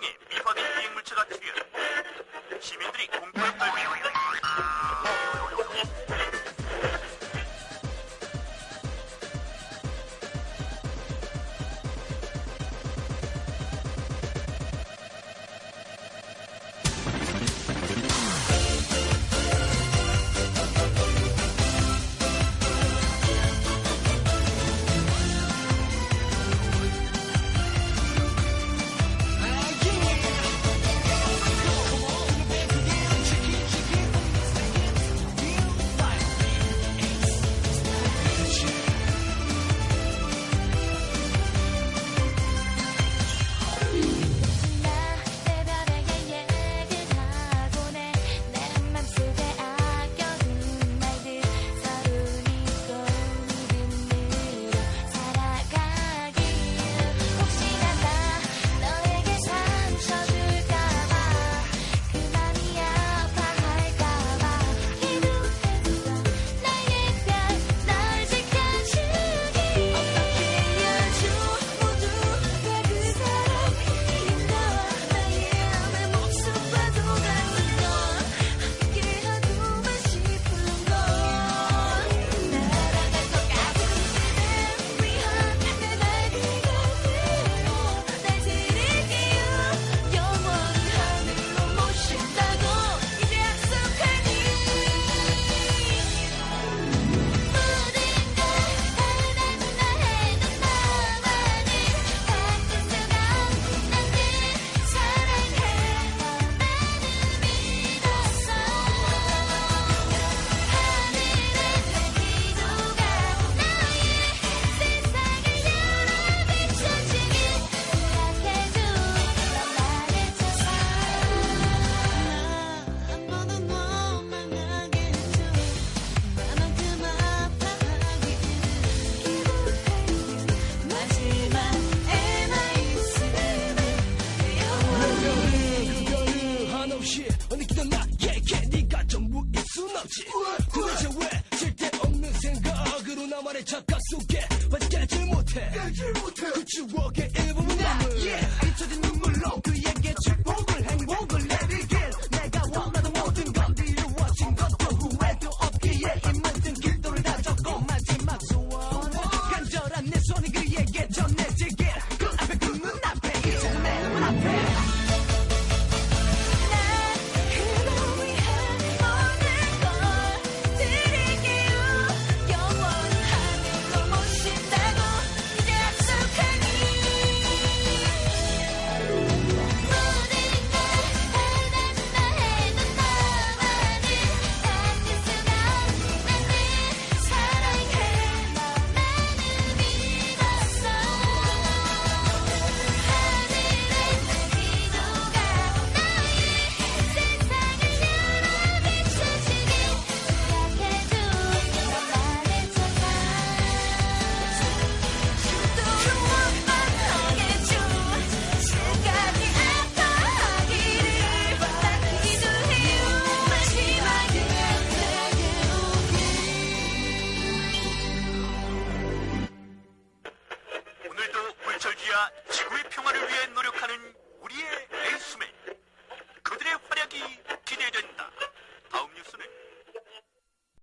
미확인 비행물체가 튀어 시민들이 공포에 떨고. 나만의 착각 속에 완전 깨질 못해. 그 추억의 일부분 남은